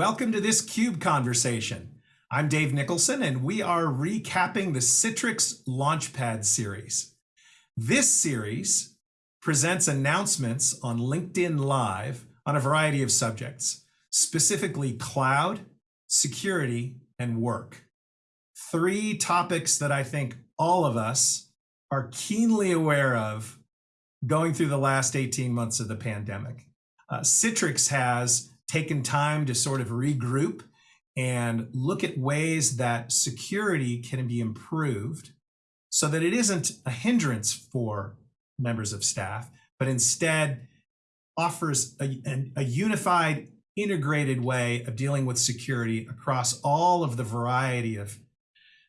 Welcome to this CUBE conversation. I'm Dave Nicholson, and we are recapping the Citrix Launchpad series. This series presents announcements on LinkedIn Live on a variety of subjects, specifically cloud, security, and work. Three topics that I think all of us are keenly aware of going through the last 18 months of the pandemic. Uh, Citrix has taken time to sort of regroup and look at ways that security can be improved so that it isn't a hindrance for members of staff, but instead offers a, a, unified, integrated way of dealing with security across all of the variety of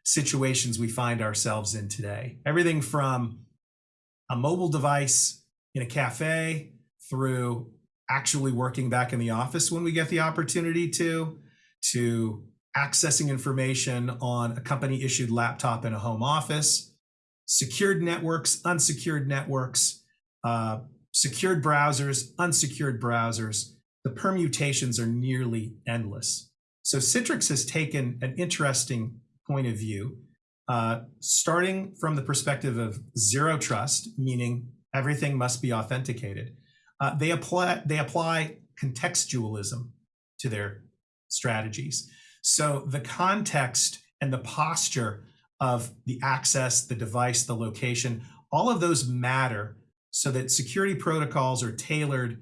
situations we find ourselves in today. Everything from a mobile device in a cafe through actually working back in the office when we get the opportunity to, to accessing information on a company issued laptop in a home office, secured networks, unsecured networks, uh, secured browsers, unsecured browsers. The permutations are nearly endless. So Citrix has taken an interesting point of view, uh, starting from the perspective of zero trust, meaning everything must be authenticated. Uh, they apply they apply contextualism to their strategies. So the context and the posture of the access, the device, the location, all of those matter so that security protocols are tailored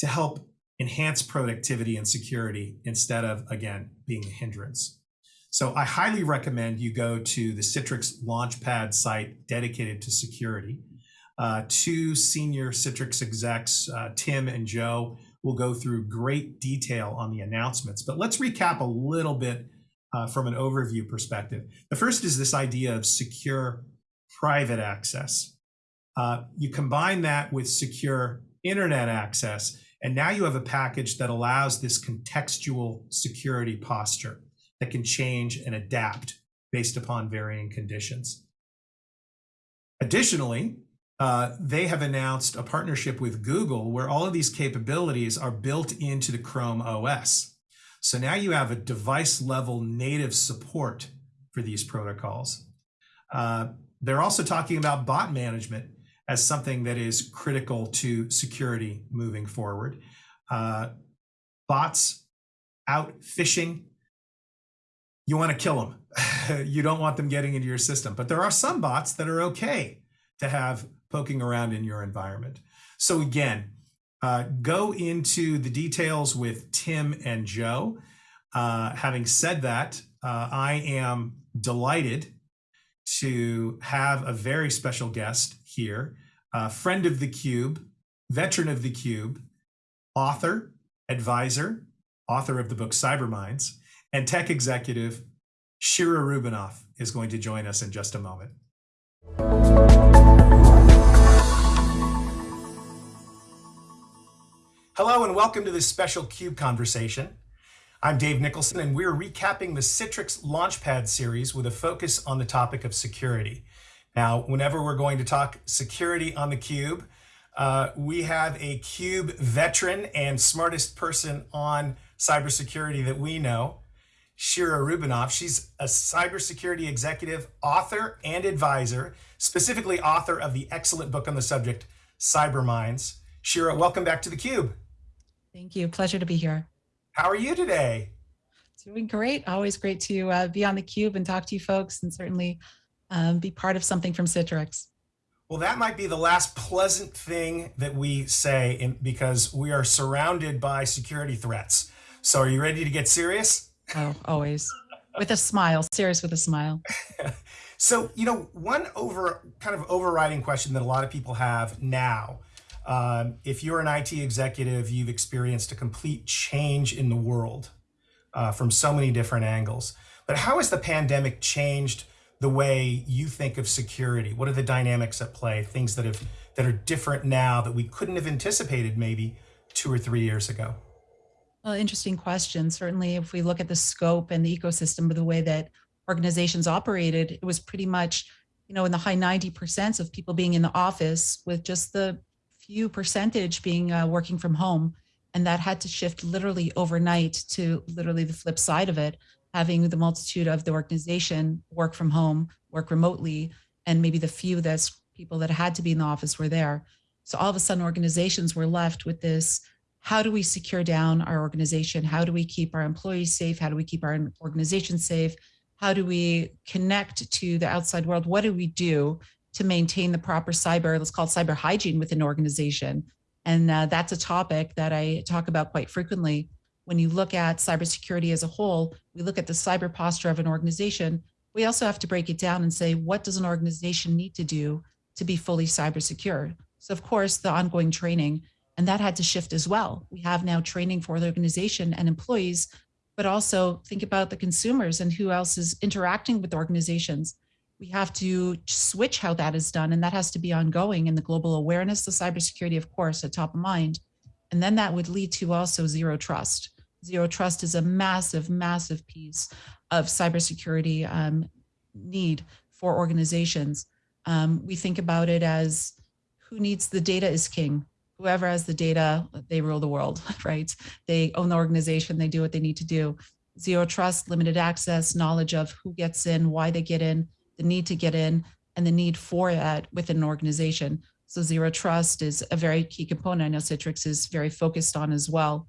to help enhance productivity and security instead of, again, being a hindrance. So I highly recommend you go to the Citrix Launchpad site dedicated to security. Uh, two senior Citrix execs, uh, Tim and Joe, will go through great detail on the announcements. But let's recap a little bit uh, from an overview perspective. The first is this idea of secure private access. You combine that with secure internet access, and now you have a package that allows this contextual security posture that can change and adapt based upon varying conditions. Additionally, uh, they have announced a partnership with Google where all of these capabilities are built into the Chrome OS. So now you have a device level native support for these protocols. Uh, they're also talking about bot management as something that is critical to security moving forward. Uh, bots out phishing, you want to kill them. you don't want them getting into your system. But there are some bots that are okay to have poking around in your environment. So again, uh, go into the details with Tim and Joe. Uh, having said that, uh, I am delighted to have a very special guest here, a friend of the Cube, veteran of the Cube, author, advisor, author of the book Cyberminds, and tech executive Shira Rubinoff is going to join us in just a moment. Hello and welcome to this special CUBE conversation. I'm Dave Nicholson and we're recapping the Citrix Launchpad series with a focus on the topic of security. Now, whenever we're going to talk security on the Cube, uh, we have a CUBE veteran and smartest person on cybersecurity that we know, Shira Rubinoff. She's a cybersecurity executive, author, and advisor, specifically author of the excellent book on the subject, Cyber Minds. Shira, welcome back to the Cube. Thank you. Pleasure to be here. How are you today? Doing great. Always great to uh, be on the cube and talk to you folks and certainly um, be part of something from Citrix. Well, that might be the last pleasant thing that we say in, because we are surrounded by security threats. So are you ready to get serious? Oh, always. with a smile, serious with a smile. so, you know, one over kind of overriding question that a lot of people have now um, if you're an IT executive, you've experienced a complete change in the world uh, from so many different angles. But how has the pandemic changed the way you think of security? What are the dynamics at play? Things that have that are different now that we couldn't have anticipated maybe two or three years ago. Well, interesting question. Certainly, if we look at the scope and the ecosystem of the way that organizations operated, it was pretty much, you know, in the high 90% of people being in the office with just the few percentage being uh, working from home. And that had to shift literally overnight to literally the flip side of it, having the multitude of the organization work from home, work remotely, and maybe the few that's people that had to be in the office were there. So all of a sudden organizations were left with this, how do we secure down our organization? How do we keep our employees safe? How do we keep our organization safe? How do we connect to the outside world? What do we do to maintain the proper cyber, let's call it cyber hygiene within an organization? And uh, that's a topic that I talk about quite frequently. When you look at cybersecurity as a whole, we look at the cyber posture of an organization. We also have to break it down and say, what does an organization need to do to be fully cyber secure? So of course, the ongoing training, and that had to shift as well. We have now training for the organization and employees, but also think about the consumers and who else is interacting with organizations. We have to switch how that is done, and that has to be ongoing. And the global awareness of cybersecurity, of course, at top of mind. And then that would lead to also zero trust. Zero trust is a massive, massive piece of cybersecurity um, need for organizations. Um, we think about it as who needs the data is king. Whoever has the data, they rule the world, right? They own the organization, they do what they need to do. Zero trust, limited access, knowledge of who gets in, why they get in, the need to get in, and the need for that within an organization. So zero trust is a very key component. I know Citrix is very focused on as well.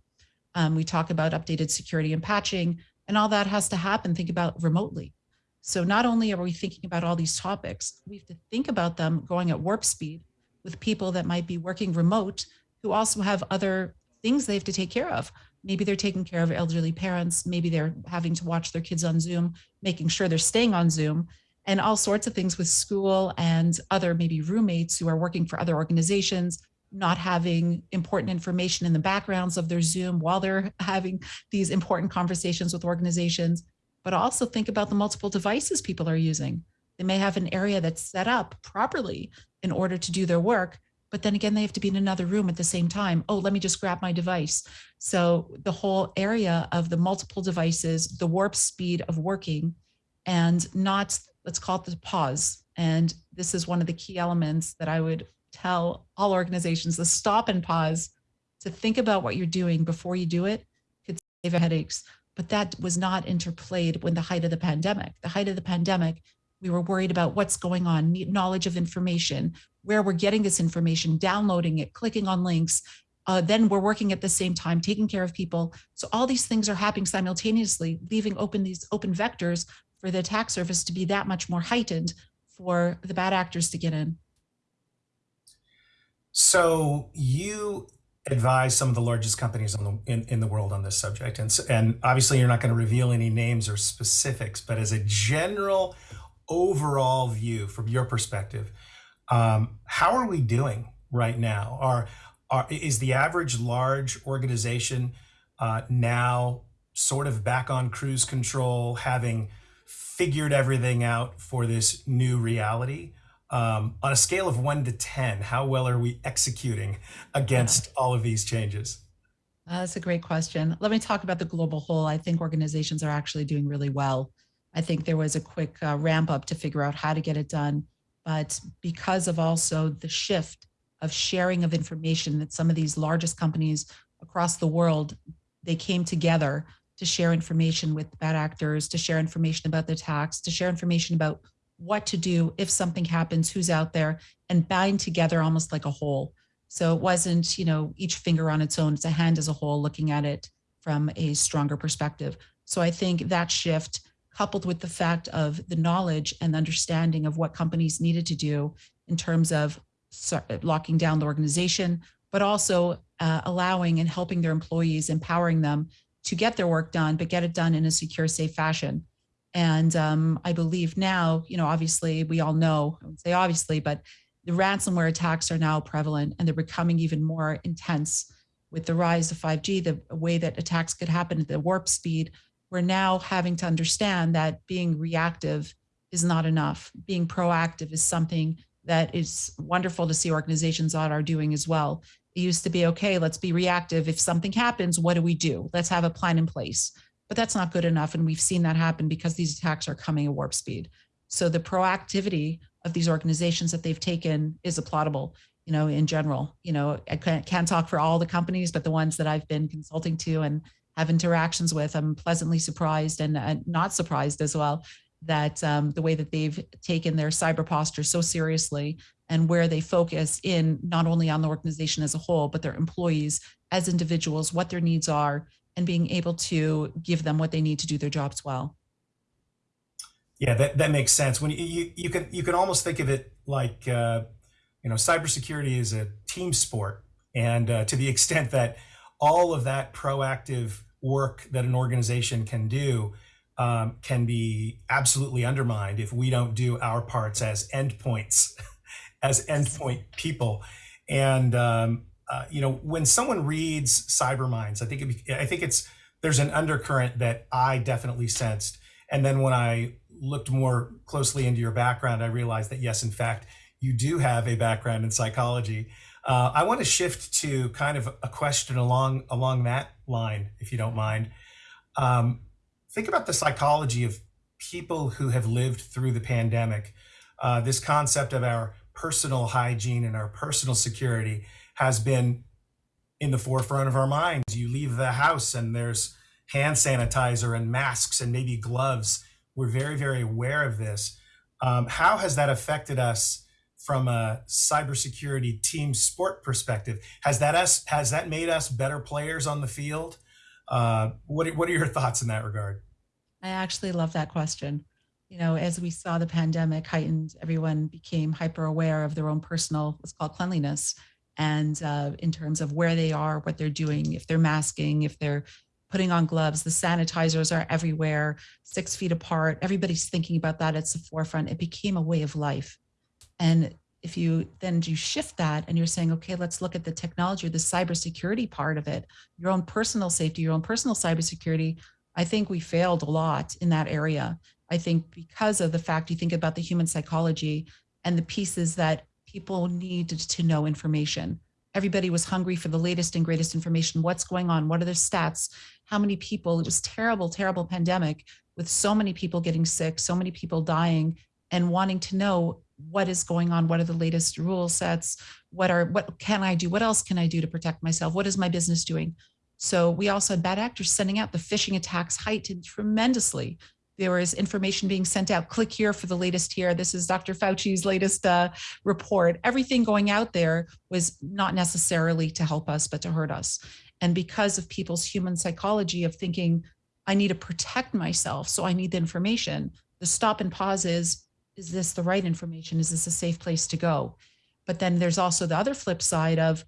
Um, we talk about updated security and patching, and all that has to happen, think about remotely. So not only are we thinking about all these topics, we have to think about them going at warp speed with people that might be working remote who also have other things they have to take care of. Maybe they're taking care of elderly parents. Maybe they're having to watch their kids on Zoom, making sure they're staying on Zoom and all sorts of things with school and other maybe roommates who are working for other organizations, not having important information in the backgrounds of their Zoom while they're having these important conversations with organizations. But also think about the multiple devices people are using. They may have an area that's set up properly in order to do their work, but then again, they have to be in another room at the same time. Oh, let me just grab my device. So the whole area of the multiple devices, the warp speed of working and not, let's call it the pause. And this is one of the key elements that I would tell all organizations, the stop and pause to think about what you're doing before you do it could save headaches. But that was not interplayed when the height of the pandemic. The height of the pandemic, we were worried about what's going on, knowledge of information, where we're getting this information, downloading it, clicking on links. Uh, then we're working at the same time, taking care of people. So all these things are happening simultaneously, leaving open these open vectors for the attack surface to be that much more heightened for the bad actors to get in. So you advise some of the largest companies on the, in, in the world on this subject. And, and obviously you're not going to reveal any names or specifics, but as a general overall view from your perspective, um, how are we doing right now? Are, are is the average large organization uh, now sort of back on cruise control, having figured everything out for this new reality? Um, on a scale of one to 10, how well are we executing against yeah. all of these changes? Uh, that's a great question. Let me talk about the global whole. I think organizations are actually doing really well. I think there was a quick uh, ramp up to figure out how to get it done. But because of also the shift of sharing of information that some of these largest companies across the world, they came together to share information with bad actors, to share information about the attacks, to share information about what to do if something happens, who's out there, and bind together almost like a whole. So it wasn't, you know, each finger on its own, it's a hand as a whole looking at it from a stronger perspective. So I think that shift coupled with the fact of the knowledge and understanding of what companies needed to do in terms of locking down the organization, but also uh, allowing and helping their employees, empowering them to get their work done, but get it done in a secure, safe fashion. And um, I believe now, you know, obviously we all know, I would say obviously, but the ransomware attacks are now prevalent and they're becoming even more intense with the rise of 5G, the way that attacks could happen at the warp speed we're now having to understand that being reactive is not enough. Being proactive is something that is wonderful to see organizations that are doing as well. It used to be, okay, let's be reactive. If something happens, what do we do? Let's have a plan in place. But that's not good enough. And we've seen that happen because these attacks are coming at warp speed. So the proactivity of these organizations that they've taken is applaudable you know in general you know i can't, can't talk for all the companies but the ones that i've been consulting to and have interactions with i'm pleasantly surprised and, and not surprised as well that um, the way that they've taken their cyber posture so seriously and where they focus in not only on the organization as a whole, but their employees as individuals, what their needs are, and being able to give them what they need to do their jobs well. Yeah, that, that makes sense. When you, you, you can you can almost think of it like uh, you know cybersecurity is a team sport, and uh, to the extent that all of that proactive work that an organization can do um, can be absolutely undermined if we don't do our parts as endpoints, as endpoint people. And um, uh, you know, when someone reads Cyberminds, I think it, I think it's there's an undercurrent that I definitely sensed. And then when I looked more closely into your background, I realized that yes, in fact, you do have a background in psychology. Uh, I want to shift to kind of a question along along that line, if you don't mind. Um, think about the psychology of people who have lived through the pandemic. Uh, this concept of our personal hygiene and our personal security has been in the forefront of our minds. You leave the house and there's hand sanitizer and masks and maybe gloves. We're very, very aware of this. Um, how has that affected us from a cybersecurity team sport perspective? Has that us has that made us better players on the field? Uh, what, what are your thoughts in that regard? I actually love that question. You know, as we saw the pandemic heightened, everyone became hyper aware of their own personal, what's called cleanliness. And uh, in terms of where they are, what they're doing, if they're masking, if they're putting on gloves, the sanitizers are everywhere, six feet apart. Everybody's thinking about that. It's the forefront. It became a way of life. And if you then you shift that and you're saying, okay, let's look at the technology or the cybersecurity part of it, your own personal safety, your own personal cybersecurity. I think we failed a lot in that area. I think because of the fact you think about the human psychology and the pieces that people needed to know information. Everybody was hungry for the latest and greatest information. What's going on? What are the stats? How many people? It was terrible, terrible pandemic with so many people getting sick, so many people dying and wanting to know what is going on? What are the latest rule sets? What are what can i do? What else can i do to protect myself? What is my business doing? So we also had bad actors sending out the phishing attacks heightened tremendously. There was information being sent out click here for the latest here. This is dr fauci's latest uh, report. Everything going out there was not necessarily to help us but to hurt us. And because of people's human psychology of thinking i need to protect myself so i need the information the stop and pause is is this the right information? Is this a safe place to go? But then there's also the other flip side of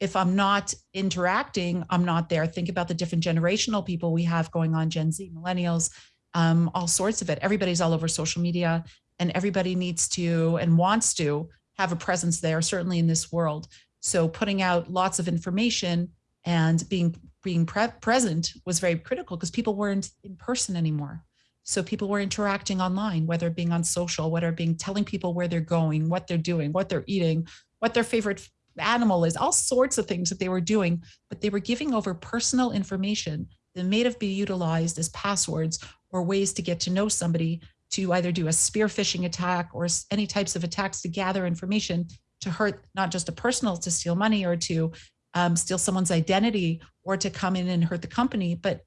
if I'm not interacting, I'm not there. Think about the different generational people we have going on, Gen Z, millennials, um, all sorts of it. Everybody's all over social media and everybody needs to and wants to have a presence there, certainly in this world. So putting out lots of information and being being pre present was very critical because people weren't in person anymore. So people were interacting online, whether being on social, whether being telling people where they're going, what they're doing, what they're eating, what their favorite animal is, all sorts of things that they were doing, but they were giving over personal information that may have been utilized as passwords or ways to get to know somebody to either do a spear phishing attack or any types of attacks to gather information to hurt not just a personal to steal money or to um, steal someone's identity or to come in and hurt the company, but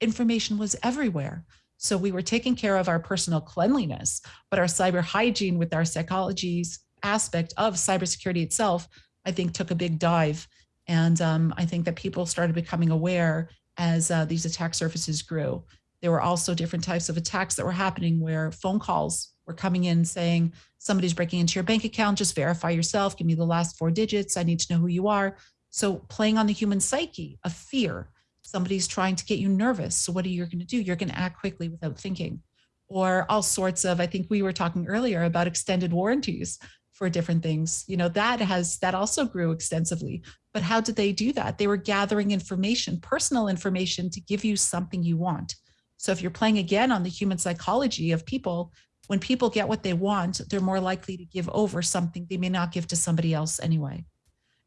information was everywhere. So we were taking care of our personal cleanliness, but our cyber hygiene with our psychology's aspect of cybersecurity itself, I think took a big dive. And um, I think that people started becoming aware as uh, these attack surfaces grew. There were also different types of attacks that were happening where phone calls were coming in saying, somebody's breaking into your bank account, just verify yourself, give me the last four digits, I need to know who you are. So playing on the human psyche of fear somebody's trying to get you nervous. So what are you going to do? You're going to act quickly without thinking. Or all sorts of, I think we were talking earlier about extended warranties for different things. You know, that has, that also grew extensively. But how did they do that? They were gathering information, personal information to give you something you want. So if you're playing again on the human psychology of people, when people get what they want, they're more likely to give over something they may not give to somebody else anyway.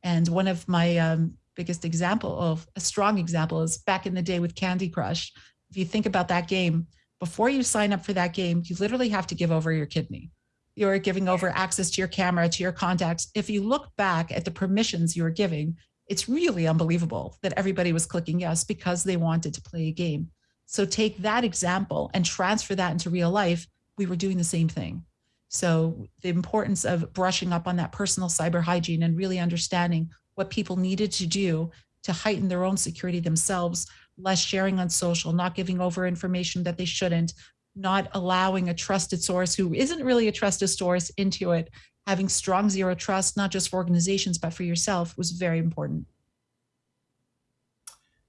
And one of my um, biggest example of a strong example is back in the day with Candy Crush. If you think about that game, before you sign up for that game, you literally have to give over your kidney. You're giving over access to your camera, to your contacts. If you look back at the permissions you were giving, it's really unbelievable that everybody was clicking yes because they wanted to play a game. So take that example and transfer that into real life. We were doing the same thing. So the importance of brushing up on that personal cyber hygiene and really understanding what people needed to do to heighten their own security themselves, less sharing on social, not giving over information that they shouldn't, not allowing a trusted source who isn't really a trusted source into it, having strong zero trust, not just for organizations, but for yourself was very important.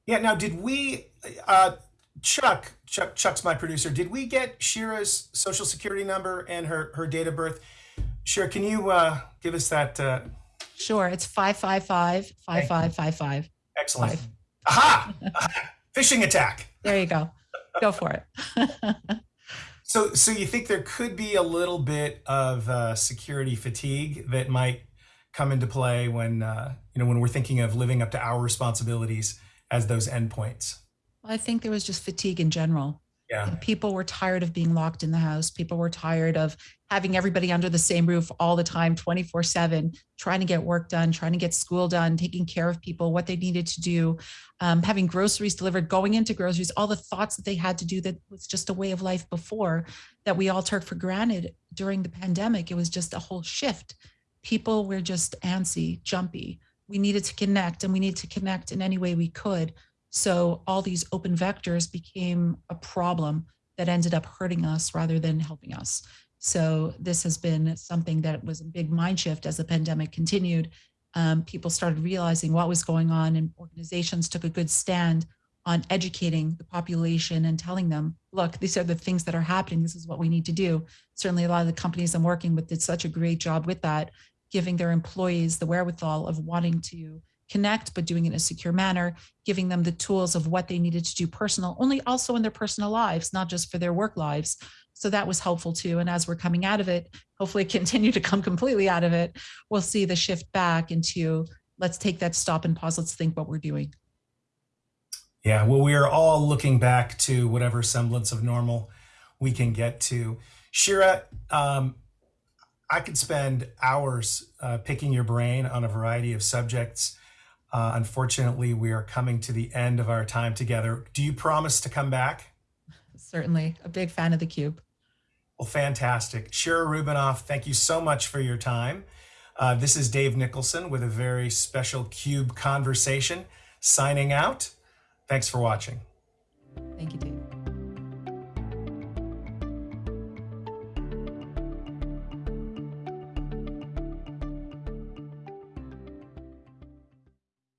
Yeah. Now, did we, uh, Chuck, Chuck, Chuck's my producer. Did we get Shira's social security number and her her date of birth? Shira, can you uh, give us that? Uh, Sure, it's 555 5555. excellent. Five. Aha! Phishing attack. There you go. Go for it. So, so you think there could be a little bit of uh, security fatigue that might come into play when uh, you know when we're thinking of living up to our responsibilities as those endpoints? I think there was just fatigue in general. Yeah. People were tired of being locked in the house. People were tired of having everybody under the same roof all the time, 24 7, trying to get work done, trying to get school done, taking care of people, what they needed to do, um, having groceries delivered, going into groceries, all the thoughts that they had to do that was just a way of life before that we all took for granted during the pandemic. It was just a whole shift. People were just antsy, jumpy. We needed to connect and we needed to connect in any way we could. So all these open vectors became a problem that ended up hurting us rather than helping us. So this has been something that was a big mind shift as the pandemic continued. Um, people started realizing what was going on and organizations took a good stand on educating the population and telling them, look, these are the things that are happening. This is what we need to do. Certainly a lot of the companies I'm working with did such a great job with that, giving their employees the wherewithal of wanting to connect, but doing it in a secure manner, giving them the tools of what they needed to do personal, only also in their personal lives, not just for their work lives. So that was helpful too. And as we're coming out of it, hopefully continue to come completely out of it, we'll see the shift back into let's take that stop and pause. Let's think what we're doing. Yeah. Well, we are all looking back to whatever semblance of normal we can get to. Shira, um, I could spend hours uh, picking your brain on a variety of subjects. Uh, unfortunately, we are coming to the end of our time together. Do you promise to come back? Certainly a big fan of the cube. Well, fantastic. Shira Rubinoff, thank you so much for your time. Uh, this is Dave Nicholson with a very special CUBE conversation signing out. Thanks for watching. Thank you, Dave.